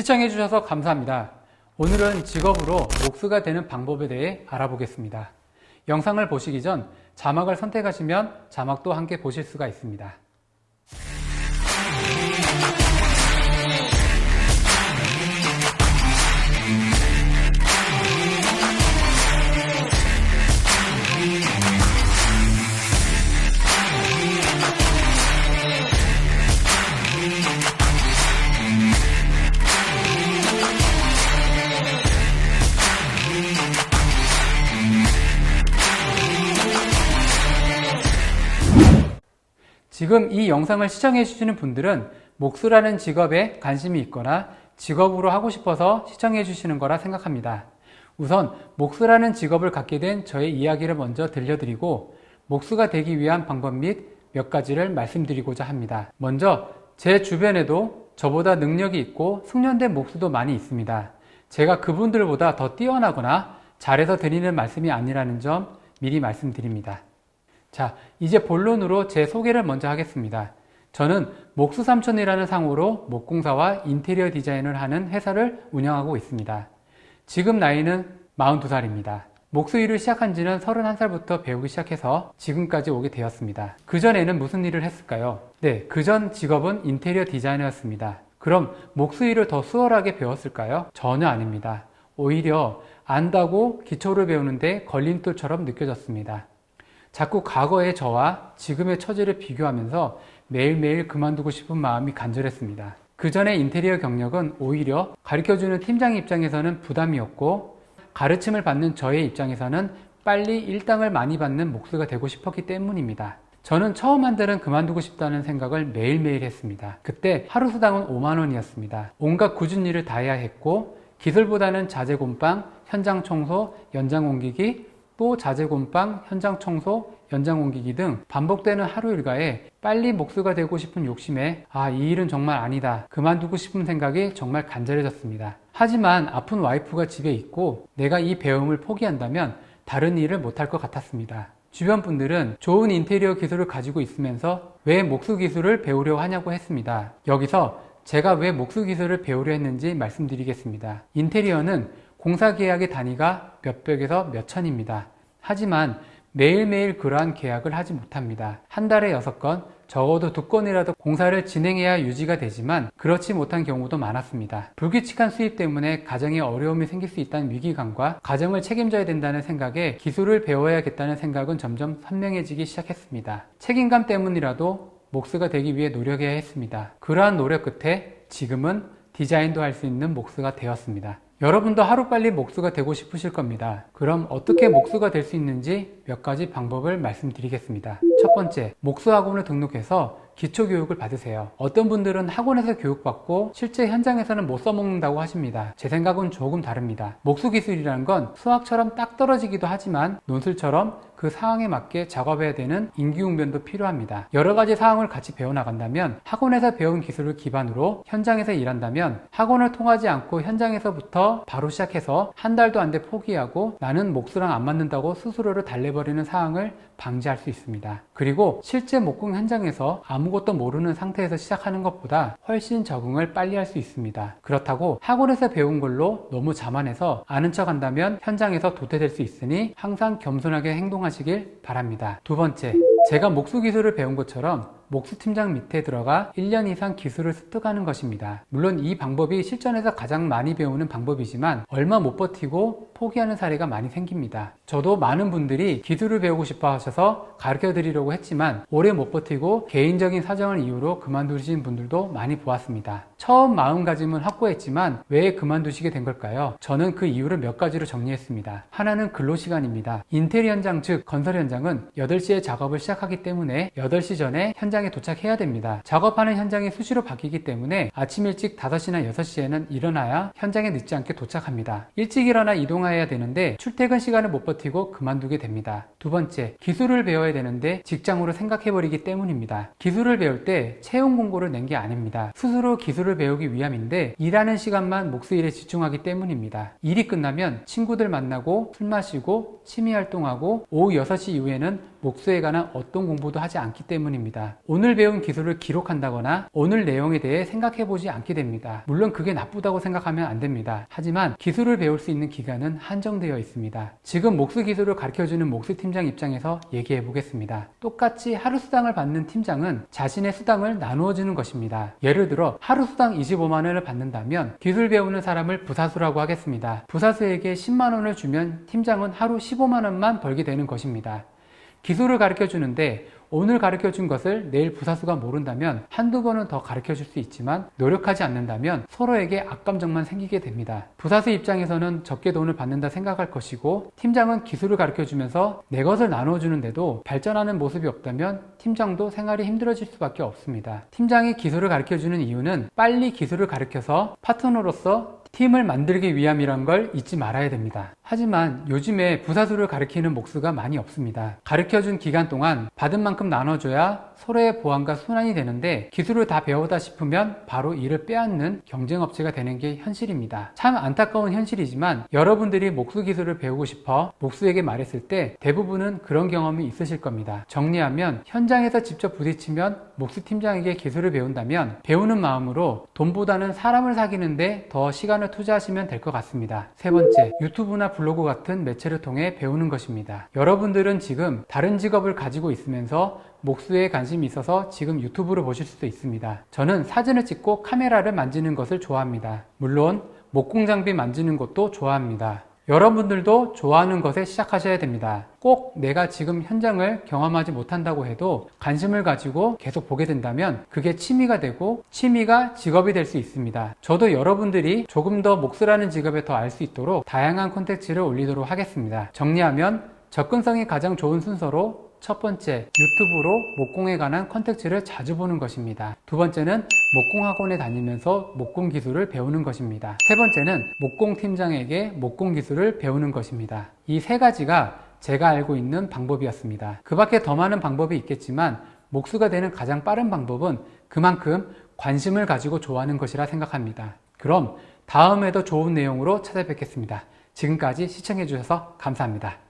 시청해주셔서 감사합니다. 오늘은 직업으로 목수가 되는 방법에 대해 알아보겠습니다. 영상을 보시기 전 자막을 선택하시면 자막도 함께 보실 수가 있습니다. 지금 이 영상을 시청해 주시는 분들은 목수라는 직업에 관심이 있거나 직업으로 하고 싶어서 시청해 주시는 거라 생각합니다. 우선 목수라는 직업을 갖게 된 저의 이야기를 먼저 들려드리고 목수가 되기 위한 방법 및 몇 가지를 말씀드리고자 합니다. 먼저 제 주변에도 저보다 능력이 있고 숙련된 목수도 많이 있습니다. 제가 그분들보다 더 뛰어나거나 잘해서 드리는 말씀이 아니라는 점 미리 말씀드립니다. 자, 이제 본론으로 제 소개를 먼저 하겠습니다. 저는 목수삼촌이라는 상호로 목공사와 인테리어 디자인을 하는 회사를 운영하고 있습니다. 지금 나이는 42살입니다. 목수 일을 시작한 지는 31살부터 배우기 시작해서 지금까지 오게 되었습니다. 그전에는 무슨 일을 했을까요? 네, 그전 직업은 인테리어 디자이너였습니다. 그럼 목수 일을 더 수월하게 배웠을까요? 전혀 아닙니다. 오히려 안다고 기초를 배우는데 걸림돌처럼 느껴졌습니다. 자꾸 과거의 저와 지금의 처지를 비교하면서 매일매일 그만두고 싶은 마음이 간절했습니다. 그 전의 인테리어 경력은 오히려 가르쳐주는 팀장 입장에서는 부담이었고 가르침을 받는 저의 입장에서는 빨리 일당을 많이 받는 목수가 되고 싶었기 때문입니다. 저는 처음 한 달은 그만두고 싶다는 생각을 매일매일 했습니다. 그때 하루 수당은 5만원이었습니다. 온갖 굳은 일을 다 해야 했고 기술보다는 자재곰빵, 현장 청소, 연장 옮기기, 또 자재곰빵, 현장 청소, 연장 옮기기 등 반복되는 하루 일과에 빨리 목수가 되고 싶은 욕심에 아, 이 일은 정말 아니다. 그만두고 싶은 생각이 정말 간절해졌습니다. 하지만 아픈 와이프가 집에 있고 내가 이 배움을 포기한다면 다른 일을 못할 것 같았습니다. 주변 분들은 좋은 인테리어 기술을 가지고 있으면서 왜 목수 기술을 배우려 하냐고 했습니다. 여기서 제가 왜 목수 기술을 배우려 했는지 말씀드리겠습니다. 인테리어는 공사계약의 단위가 몇백에서 몇천입니다. 하지만 매일매일 그러한 계약을 하지 못합니다. 한 달에 6건, 적어도 두 건이라도 공사를 진행해야 유지가 되지만 그렇지 못한 경우도 많았습니다. 불규칙한 수입 때문에 가정에 어려움이 생길 수 있다는 위기감과 가정을 책임져야 된다는 생각에 기술을 배워야겠다는 생각은 점점 선명해지기 시작했습니다. 책임감 때문이라도 목수가 되기 위해 노력해야 했습니다. 그러한 노력 끝에 지금은 디자인도 할 수 있는 목수가 되었습니다. 여러분도 하루빨리 목수가 되고 싶으실 겁니다. 그럼 어떻게 목수가 될 수 있는지 몇 가지 방법을 말씀드리겠습니다. 첫 번째, 목수학원을 등록해서 기초교육을 받으세요. 어떤 분들은 학원에서 교육받고 실제 현장에서는 못 써먹는다고 하십니다. 제 생각은 조금 다릅니다. 목수기술이라는 건 수학처럼 딱 떨어지기도 하지만 논술처럼 그 상황에 맞게 작업해야 되는 인기응변도 필요합니다. 여러 가지 상황을 같이 배워나간다면 학원에서 배운 기술을 기반으로 현장에서 일한다면 학원을 통하지 않고 현장에서부터 바로 시작해서 한 달도 안 돼 포기하고 나는 목수랑 안 맞는다고 스스로를 달래버리는 상황을 방지할 수 있습니다. 그리고 실제 목공 현장에서 아무것도 모르는 상태에서 시작하는 것보다 훨씬 적응을 빨리 할 수 있습니다. 그렇다고 학원에서 배운 걸로 너무 자만해서 아는 척 한다면 현장에서 도태될 수 있으니 항상 겸손하게 행동하 시길 바랍니다. 두 번째, 제가 목수 기술을 배운 것처럼 목수팀장 밑에 들어가 1년 이상 기술을 습득하는 것입니다. 물론 이 방법이 실전에서 가장 많이 배우는 방법이지만 얼마 못 버티고 포기하는 사례가 많이 생깁니다. 저도 많은 분들이 기술을 배우고 싶어 하셔서 가르쳐 드리려고 했지만 오래 못 버티고 개인적인 사정을 이유로 그만두신 분들도 많이 보았습니다. 처음 마음가짐은 확고했지만 왜 그만두시게 된 걸까요? 저는 그 이유를 몇 가지로 정리했습니다. 하나는 근로시간입니다. 인테리어 현장 즉 건설 현장은 8시에 작업을 시작하기 때문에 8시 전에 현장 에 도착해야 됩니다. 작업하는 현장이 수시로 바뀌기 때문에 아침 일찍 5시나 6시에는 일어나야 현장에 늦지 않게 도착합니다. 일찍 일어나 이동해야 되는데 출퇴근 시간을 못 버티고 그만두게 됩니다. 두 번째, 기술을 배워야 되는데 직장으로 생각해버리기 때문입니다. 기술을 배울 때 채용 공고를 낸 게 아닙니다. 스스로 기술을 배우기 위함인데 일하는 시간만 몫의 일에 집중하기 때문입니다. 일이 끝나면 친구들 만나고 술 마시고 취미 활동하고 오후 6시 이후에는 목수에 관한 어떤 공부도 하지 않기 때문입니다. 오늘 배운 기술을 기록한다거나 오늘 내용에 대해 생각해 보지 않게 됩니다. 물론 그게 나쁘다고 생각하면 안 됩니다. 하지만 기술을 배울 수 있는 기간은 한정되어 있습니다. 지금 목수 기술을 가르쳐주는 목수 팀장 입장에서 얘기해 보겠습니다. 똑같이 하루 수당을 받는 팀장은 자신의 수당을 나누어 주는 것입니다. 예를 들어 하루 수당 25만 원을 받는다면 기술 배우는 사람을 부사수라고 하겠습니다. 부사수에게 10만 원을 주면 팀장은 하루 15만 원만 벌게 되는 것입니다. 기술을 가르쳐 주는데 오늘 가르쳐 준 것을 내일 부사수가 모른다면 한두 번은 더 가르쳐 줄 수 있지만 노력하지 않는다면 서로에게 악감정만 생기게 됩니다. 부사수 입장에서는 적게 돈을 받는다 생각할 것이고 팀장은 기술을 가르쳐 주면서 내 것을 나눠 주는데도 발전하는 모습이 없다면 팀장도 생활이 힘들어질 수밖에 없습니다. 팀장이 기술을 가르쳐 주는 이유는 빨리 기술을 가르쳐서 파트너로서 팀을 만들기 위함이란 걸 잊지 말아야 됩니다. 하지만 요즘에 부사수를 가르치는 목수가 많이 없습니다. 가르쳐준 기간 동안 받은 만큼 나눠줘야 서로의 보완과 순환이 되는데 기술을 다 배우다 싶으면 바로 이를 빼앗는 경쟁업체가 되는 게 현실입니다. 참 안타까운 현실이지만 여러분들이 목수 기술을 배우고 싶어 목수에게 말했을 때 대부분은 그런 경험이 있으실 겁니다. 정리하면 현장에서 직접 부딪히면 목수 팀장에게 기술을 배운다면 배우는 마음으로 돈보다는 사람을 사귀는데 더 시간을 투자하시면 될 것 같습니다. 세 번째, 유튜브나 블로그 같은 매체를 통해 배우는 것입니다. 여러분들은 지금 다른 직업을 가지고 있으면서 목수에 관심이 있어서 지금 유튜브를 보실 수도 있습니다. 저는 사진을 찍고 카메라를 만지는 것을 좋아합니다. 물론 목공 장비 만지는 것도 좋아합니다. 여러분들도 좋아하는 것에 시작하셔야 됩니다. 꼭 내가 지금 현장을 경험하지 못한다고 해도 관심을 가지고 계속 보게 된다면 그게 취미가 되고 취미가 직업이 될 수 있습니다. 저도 여러분들이 조금 더 목수라는 직업에 더 알 수 있도록 다양한 콘텐츠를 올리도록 하겠습니다. 정리하면 접근성이 가장 좋은 순서로 첫 번째, 유튜브로 목공에 관한 컨텐츠를 자주 보는 것입니다. 두 번째는 목공 학원에 다니면서 목공 기술을 배우는 것입니다. 세 번째는 목공 팀장에게 목공 기술을 배우는 것입니다. 이 세 가지가 제가 알고 있는 방법이었습니다. 그 밖에 더 많은 방법이 있겠지만 목수가 되는 가장 빠른 방법은 그만큼 관심을 가지고 좋아하는 것이라 생각합니다. 그럼 다음에도 좋은 내용으로 찾아뵙겠습니다. 지금까지 시청해 주셔서 감사합니다.